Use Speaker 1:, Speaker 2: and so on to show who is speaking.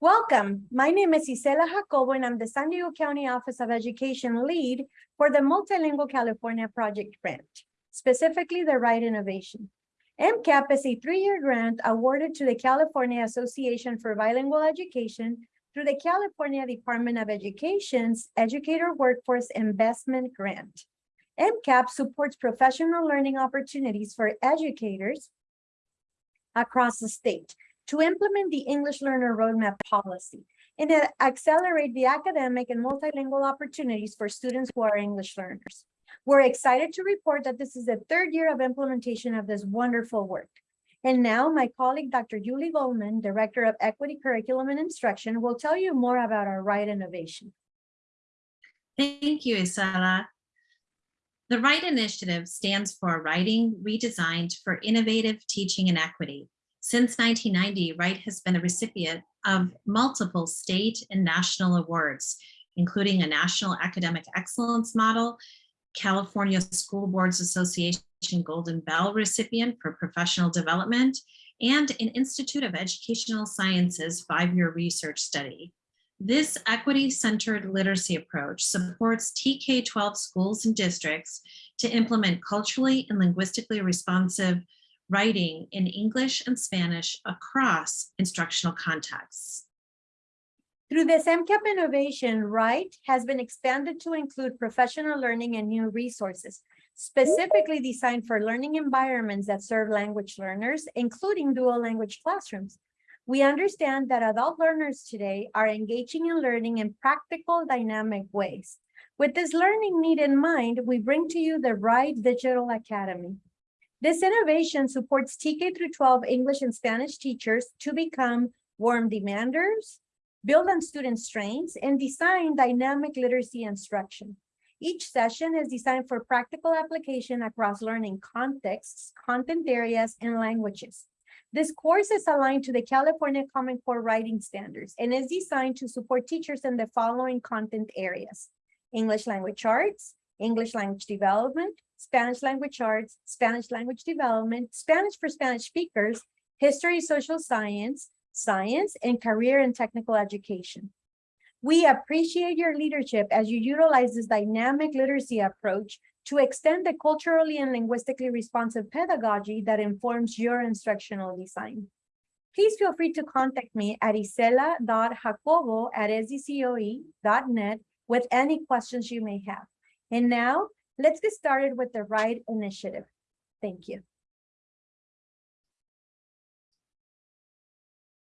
Speaker 1: Welcome. My name is Isela Jacobo, and I'm the San Diego County Office of Education lead for the Multilingual California Project Grant, specifically the WRITE Innovation. MCAP is a three-year grant awarded to the California Association for Bilingual Education through the California Department of Education's Educator Workforce Investment Grant. MCAP supports professional learning opportunities for educators across the state to implement the English Learner Roadmap policy and accelerate the academic and multilingual opportunities for students who are English learners. We're excited to report that this is the third year of implementation of this wonderful work. And now my colleague, Dr. Julie Goldman, Director of Equity Curriculum and Instruction, will tell you more about our WRITE innovation.
Speaker 2: Thank you, Isela. The WRITE initiative stands for Writing Redesigned for Innovative Teaching and Equity. Since 1990, WRITE has been a recipient of multiple state and national awards, including a National Academic Excellence Model, California School Boards Association Golden Bell recipient for professional development, and an Institute of Educational Sciences five-year research study. This equity-centered literacy approach supports TK-12 schools and districts to implement culturally and linguistically responsive writing in English and Spanish across instructional contexts.
Speaker 1: Through this MCAP innovation, WRITE has been expanded to include professional learning and new resources, specifically designed for learning environments that serve language learners, including dual language classrooms. We understand that adult learners today are engaging in learning in practical, dynamic ways. With this learning need in mind, we bring to you the WRITE Digital Academy. This innovation supports TK through 12 English and Spanish teachers to become warm demanders, build on student strengths, and design dynamic literacy instruction. Each session is designed for practical application across learning contexts, content areas, and languages. This course is aligned to the California Common Core Writing Standards and is designed to support teachers in the following content areas. English language arts, English language development, Spanish language arts, Spanish language development, Spanish for Spanish speakers, history, social science, science, and career and technical education. We appreciate your leadership as you utilize this dynamic literacy approach to extend the culturally and linguistically responsive pedagogy that informs your instructional design. Please feel free to contact me at isela.jacobo at sdcoe.net with any questions you may have. And now, let's get started with the WRITE initiative. Thank you.